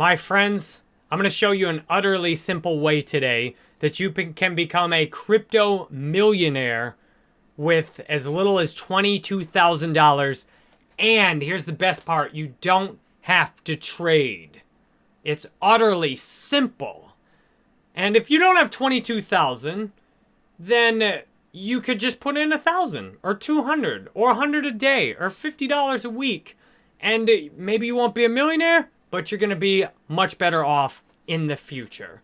My friends, I'm going to show you an utterly simple way today that you can become a crypto millionaire with as little as $22,000. And here's the best part, you don't have to trade. It's utterly simple. And if you don't have 22,000, then you could just put in a thousand or 200 or a 100 a day or $50 a week. And maybe you won't be a millionaire, but you're going to be much better off in the future.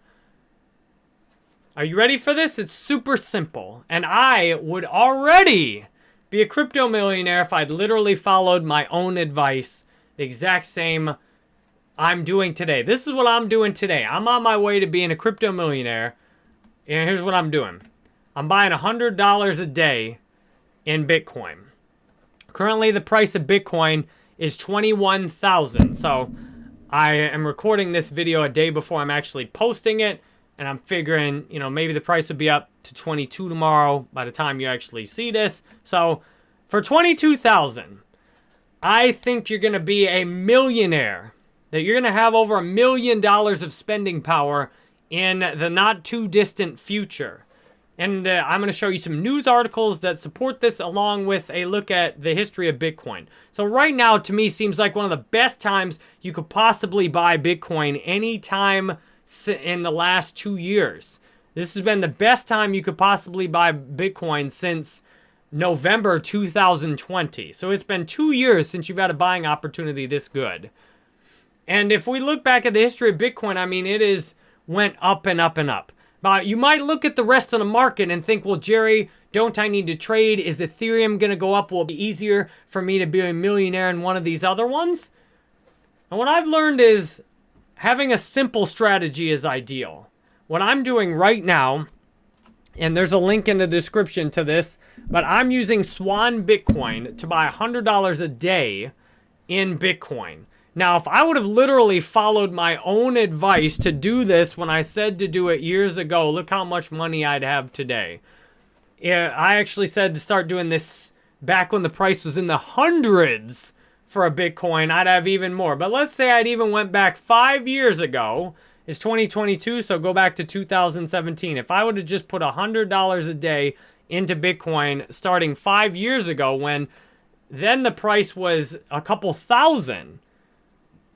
Are you ready for this? It's super simple. And I would already be a crypto millionaire if I'd literally followed my own advice, the exact same I'm doing today. This is what I'm doing today. I'm on my way to being a crypto millionaire. And here's what I'm doing. I'm buying $100 a day in Bitcoin. Currently, the price of Bitcoin is 21,000. So I am recording this video a day before I'm actually posting it. And I'm figuring, you know, maybe the price would be up to 22 tomorrow by the time you actually see this. So for 22,000, I think you're going to be a millionaire. That you're going to have over a million dollars of spending power in the not too distant future. And uh, I'm going to show you some news articles that support this along with a look at the history of Bitcoin. So right now, to me, seems like one of the best times you could possibly buy Bitcoin anytime in the last two years. This has been the best time you could possibly buy Bitcoin since November 2020. So it's been two years since you've had a buying opportunity this good. And if we look back at the history of Bitcoin, I mean, it is went up and up and up. Uh, you might look at the rest of the market and think, well, Jerry, don't I need to trade? Is Ethereum going to go up? Will it be easier for me to be a millionaire in one of these other ones? And what I've learned is having a simple strategy is ideal. What I'm doing right now, and there's a link in the description to this, but I'm using Swan Bitcoin to buy $100 a day in Bitcoin. Now, if I would have literally followed my own advice to do this when I said to do it years ago, look how much money I'd have today. I actually said to start doing this back when the price was in the hundreds for a Bitcoin, I'd have even more. But let's say I'd even went back five years ago. It's 2022, so go back to 2017. If I would have just put $100 a day into Bitcoin starting five years ago when then the price was a couple thousand,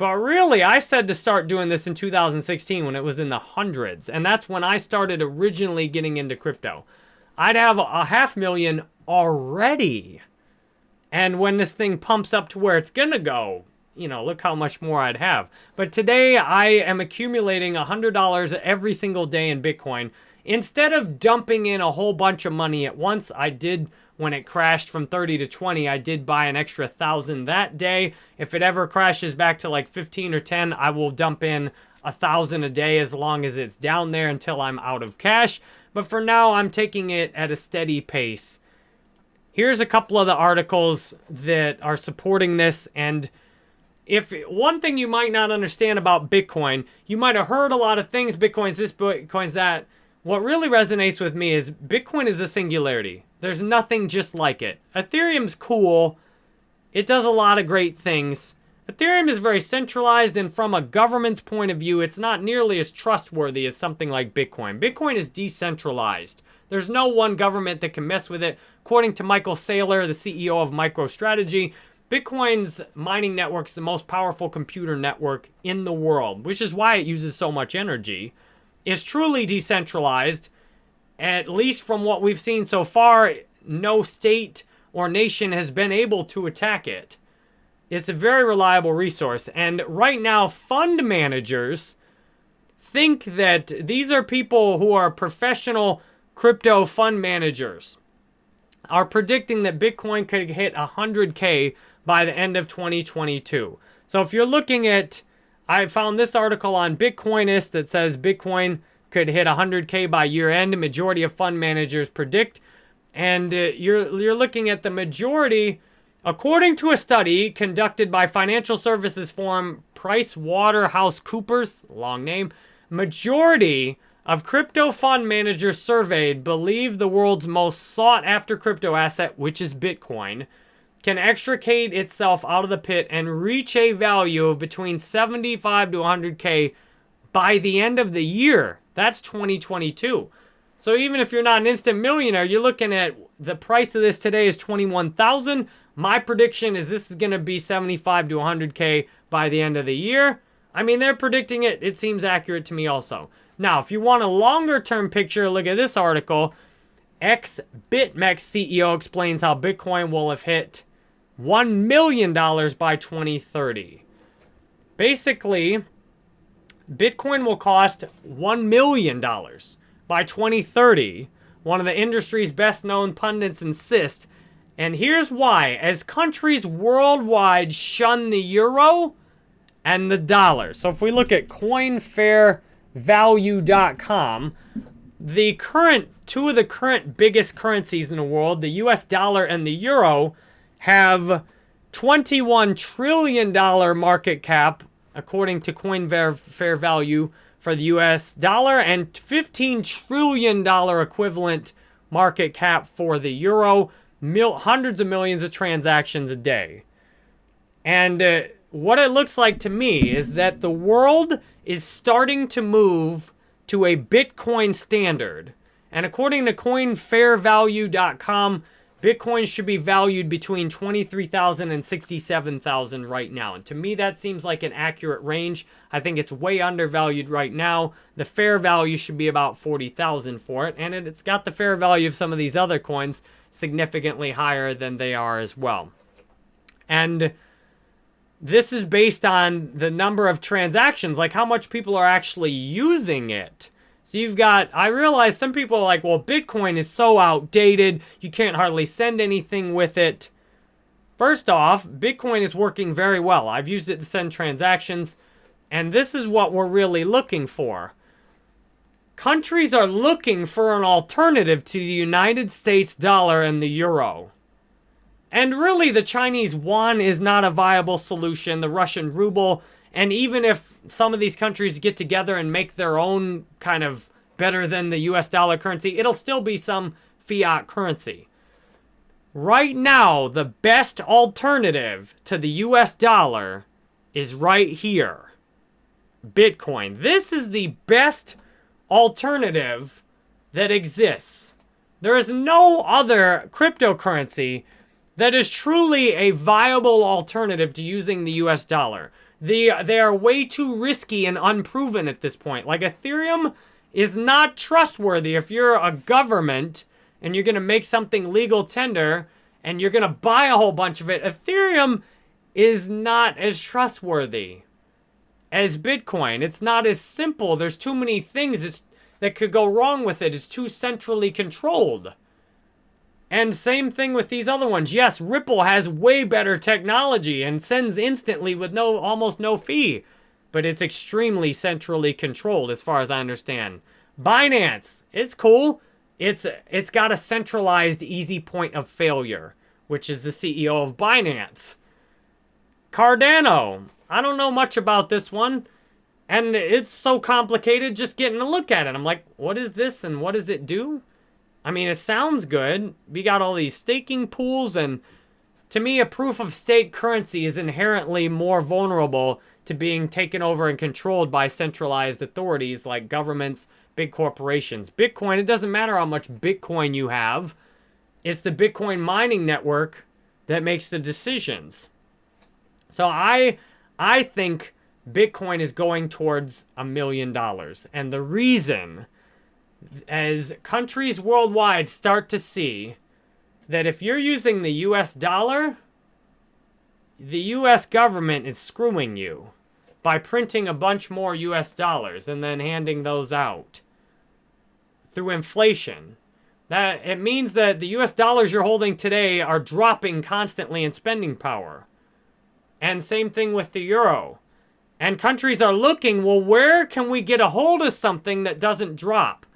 but really, I said to start doing this in 2016 when it was in the hundreds. And that's when I started originally getting into crypto. I'd have a half million already. And when this thing pumps up to where it's going to go, you know, look how much more I'd have. But today, I am accumulating $100 every single day in Bitcoin. Instead of dumping in a whole bunch of money at once, I did when it crashed from 30 to 20, I did buy an extra 1,000 that day. If it ever crashes back to like 15 or 10, I will dump in a 1,000 a day as long as it's down there until I'm out of cash. But for now, I'm taking it at a steady pace. Here's a couple of the articles that are supporting this and if one thing you might not understand about Bitcoin, you might have heard a lot of things, Bitcoin's this, Bitcoin's that. What really resonates with me is Bitcoin is a singularity. There's nothing just like it. Ethereum's cool. It does a lot of great things. Ethereum is very centralized, and from a government's point of view, it's not nearly as trustworthy as something like Bitcoin. Bitcoin is decentralized. There's no one government that can mess with it. According to Michael Saylor, the CEO of MicroStrategy, Bitcoin's mining network is the most powerful computer network in the world, which is why it uses so much energy. It's truly decentralized at least from what we've seen so far, no state or nation has been able to attack it. It's a very reliable resource. And right now, fund managers think that these are people who are professional crypto fund managers are predicting that Bitcoin could hit 100K by the end of 2022. So if you're looking at, I found this article on Bitcoinist that says Bitcoin could hit 100K by year end. Majority of fund managers predict. And uh, you're, you're looking at the majority, according to a study conducted by financial services firm Price Waterhouse Coopers, long name, majority of crypto fund managers surveyed believe the world's most sought after crypto asset, which is Bitcoin, can extricate itself out of the pit and reach a value of between 75 to 100K by the end of the year. That's 2022. So even if you're not an instant millionaire, you're looking at the price of this today is 21,000. My prediction is this is going to be 75 to 100K by the end of the year. I mean, they're predicting it. It seems accurate to me also. Now, if you want a longer term picture, look at this article. Ex-BitMEX CEO explains how Bitcoin will have hit $1 million by 2030. Basically, Bitcoin will cost $1 million by 2030. One of the industry's best known pundits insists. And here's why. As countries worldwide shun the euro and the dollar. So if we look at coinfairvalue.com, the current, two of the current biggest currencies in the world, the US dollar and the euro, have $21 trillion market cap, according to Coin Fair Value for the US dollar, and $15 trillion equivalent market cap for the euro. Mil hundreds of millions of transactions a day. And uh, what it looks like to me is that the world is starting to move to a Bitcoin standard. And according to coinfairvalue.com, Bitcoin should be valued between 23,000 and 67,000 right now. And to me, that seems like an accurate range. I think it's way undervalued right now. The fair value should be about 40,000 for it. And it's got the fair value of some of these other coins significantly higher than they are as well. And this is based on the number of transactions, like how much people are actually using it. So you've got, I realize some people are like, well, Bitcoin is so outdated, you can't hardly send anything with it. First off, Bitcoin is working very well. I've used it to send transactions, and this is what we're really looking for. Countries are looking for an alternative to the United States dollar and the euro. And really, the Chinese yuan is not a viable solution. The Russian ruble and even if some of these countries get together and make their own kind of better than the US dollar currency, it'll still be some fiat currency. Right now, the best alternative to the US dollar is right here. Bitcoin. This is the best alternative that exists. There is no other cryptocurrency that is truly a viable alternative to using the US dollar. They, they are way too risky and unproven at this point. Like Ethereum is not trustworthy if you're a government and you're going to make something legal tender and you're going to buy a whole bunch of it. Ethereum is not as trustworthy as Bitcoin. It's not as simple. There's too many things that could go wrong with it. It's too centrally controlled. And same thing with these other ones. Yes, Ripple has way better technology and sends instantly with no almost no fee. But it's extremely centrally controlled as far as I understand. Binance, it's cool. It's it's got a centralized easy point of failure, which is the CEO of Binance. Cardano, I don't know much about this one. And it's so complicated just getting a look at it. I'm like, what is this and what does it do? I mean, it sounds good. We got all these staking pools, and to me, a proof of stake currency is inherently more vulnerable to being taken over and controlled by centralized authorities like governments, big corporations. Bitcoin, it doesn't matter how much Bitcoin you have, it's the Bitcoin mining network that makes the decisions. So I, I think Bitcoin is going towards a million dollars. And the reason as countries worldwide start to see that if you're using the US dollar, the US government is screwing you by printing a bunch more US dollars and then handing those out through inflation. That it means that the US dollars you're holding today are dropping constantly in spending power. And same thing with the euro. And countries are looking, well, where can we get a hold of something that doesn't drop?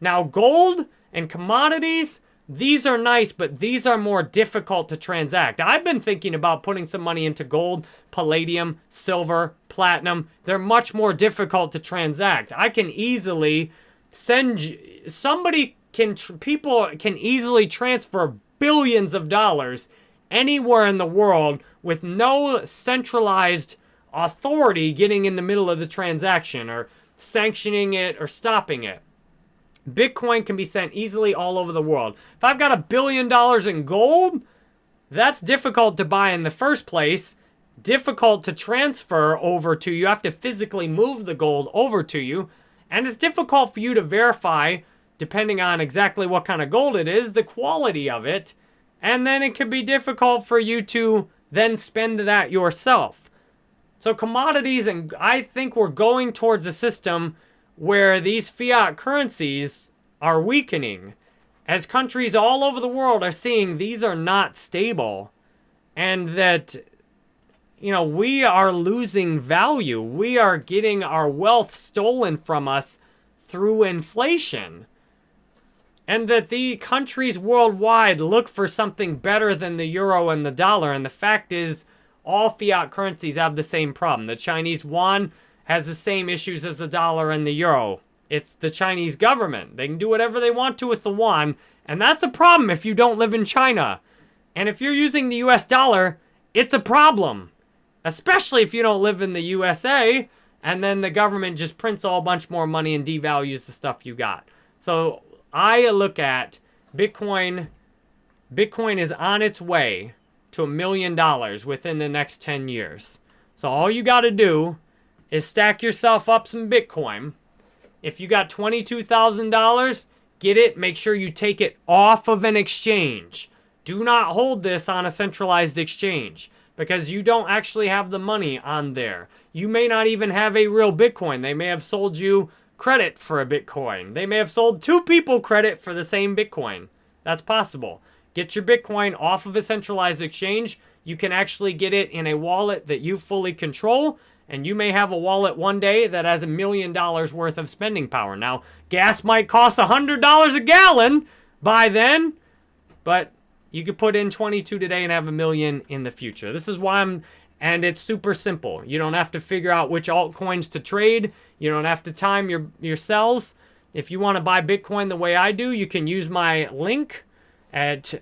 Now, gold and commodities, these are nice, but these are more difficult to transact. I've been thinking about putting some money into gold, palladium, silver, platinum. They're much more difficult to transact. I can easily send, somebody can, people can easily transfer billions of dollars anywhere in the world with no centralized authority getting in the middle of the transaction or sanctioning it or stopping it. Bitcoin can be sent easily all over the world. If I've got a billion dollars in gold, that's difficult to buy in the first place, difficult to transfer over to you. You have to physically move the gold over to you, and it's difficult for you to verify, depending on exactly what kind of gold it is, the quality of it, and then it can be difficult for you to then spend that yourself. So commodities, and I think we're going towards a system where these fiat currencies are weakening. As countries all over the world are seeing these are not stable and that you know we are losing value. We are getting our wealth stolen from us through inflation. And that the countries worldwide look for something better than the euro and the dollar. And the fact is all fiat currencies have the same problem. The chinese yuan has the same issues as the dollar and the euro. It's the Chinese government. They can do whatever they want to with the yuan, and that's a problem if you don't live in China. And if you're using the US dollar, it's a problem. Especially if you don't live in the USA, and then the government just prints a bunch more money and devalues the stuff you got. So I look at Bitcoin. Bitcoin is on its way to a million dollars within the next 10 years. So all you got to do is stack yourself up some Bitcoin. If you got $22,000, get it. Make sure you take it off of an exchange. Do not hold this on a centralized exchange because you don't actually have the money on there. You may not even have a real Bitcoin. They may have sold you credit for a Bitcoin. They may have sold two people credit for the same Bitcoin. That's possible. Get your Bitcoin off of a centralized exchange. You can actually get it in a wallet that you fully control and you may have a wallet one day that has a million dollars worth of spending power. Now, gas might cost a $100 a gallon by then, but you could put in 22 today and have a million in the future. This is why I'm, and it's super simple. You don't have to figure out which altcoins to trade. You don't have to time your, your sells. If you want to buy Bitcoin the way I do, you can use my link at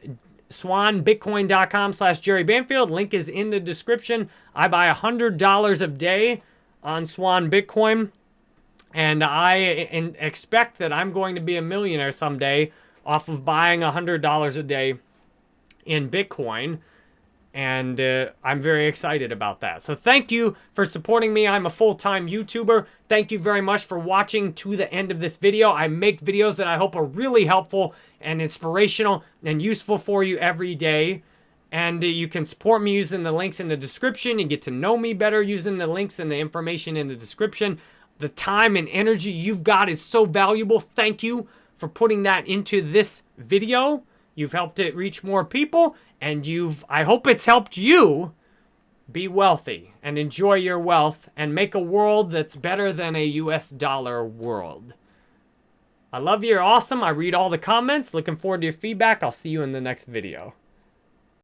swanbitcoin.com slash Jerry Banfield. Link is in the description. I buy $100 a day on Swan Bitcoin. And I expect that I'm going to be a millionaire someday off of buying $100 a day in Bitcoin. And uh, I'm very excited about that. So thank you for supporting me. I'm a full-time YouTuber. Thank you very much for watching to the end of this video. I make videos that I hope are really helpful and inspirational and useful for you every day. And uh, you can support me using the links in the description. You get to know me better using the links and the information in the description. The time and energy you've got is so valuable. Thank you for putting that into this video. You've helped it reach more people, and you've, I hope it's helped you be wealthy and enjoy your wealth and make a world that's better than a US dollar world. I love you. You're awesome. I read all the comments. Looking forward to your feedback. I'll see you in the next video.